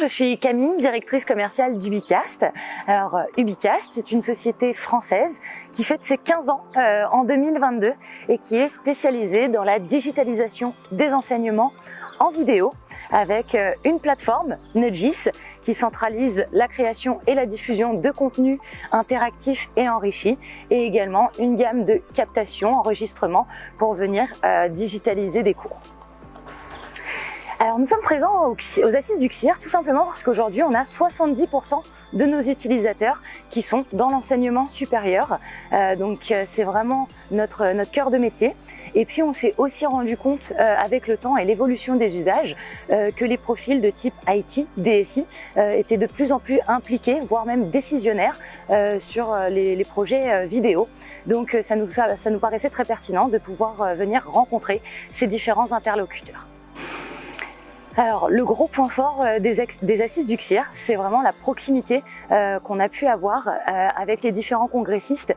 je suis Camille, directrice commerciale d'Ubicast. Alors euh, Ubicast, c'est une société française qui fête ses 15 ans euh, en 2022 et qui est spécialisée dans la digitalisation des enseignements en vidéo avec euh, une plateforme, Nudgis, qui centralise la création et la diffusion de contenus interactifs et enrichis et également une gamme de captation, enregistrement pour venir digitaliser des cours. Alors nous sommes présents aux Assises du CIR tout simplement parce qu'aujourd'hui on a 70% de nos utilisateurs qui sont dans l'enseignement supérieur. Euh, donc euh, c'est vraiment notre, notre cœur de métier. Et puis on s'est aussi rendu compte euh, avec le temps et l'évolution des usages que les profils de type IT, DSI étaient de plus en plus impliqués, voire même décisionnaires sur les, les, projets vidéo. Donc ça nous, ça nous paraissait très pertinent de pouvoir venir rencontrer ces différents interlocuteurs. Alors, le gros point fort euh, des, assises du CIR, c'est vraiment la proximité euh, qu'on a pu avoir euh, avec les différents congressistes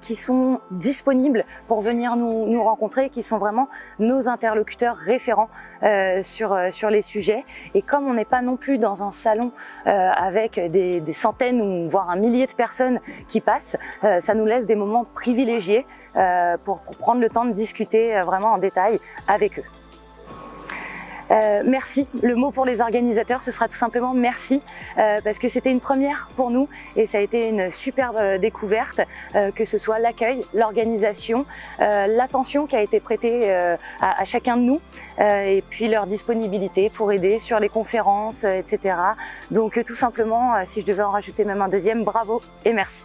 qui sont disponibles pour venir nous, rencontrer, qui sont vraiment nos interlocuteurs référents sur, sur les sujets. Et comme on n'est pas non plus dans un salon avec des, des, centaines ou voire un millier de personnes qui passent, ça nous laisse des moments privilégiés pour, pour prendre le temps de discuter vraiment en détail avec eux. Euh, merci, le mot pour les organisateurs, ce sera tout simplement merci, euh, parce que c'était une première pour nous et ça a été une superbe euh, découverte, que ce soit l'accueil, l'organisation, l'attention qui a été prêtée à, à, chacun de nous et puis leur disponibilité pour aider sur les conférences, etc. Donc tout simplement, si je devais en rajouter même un deuxième, bravo et merci.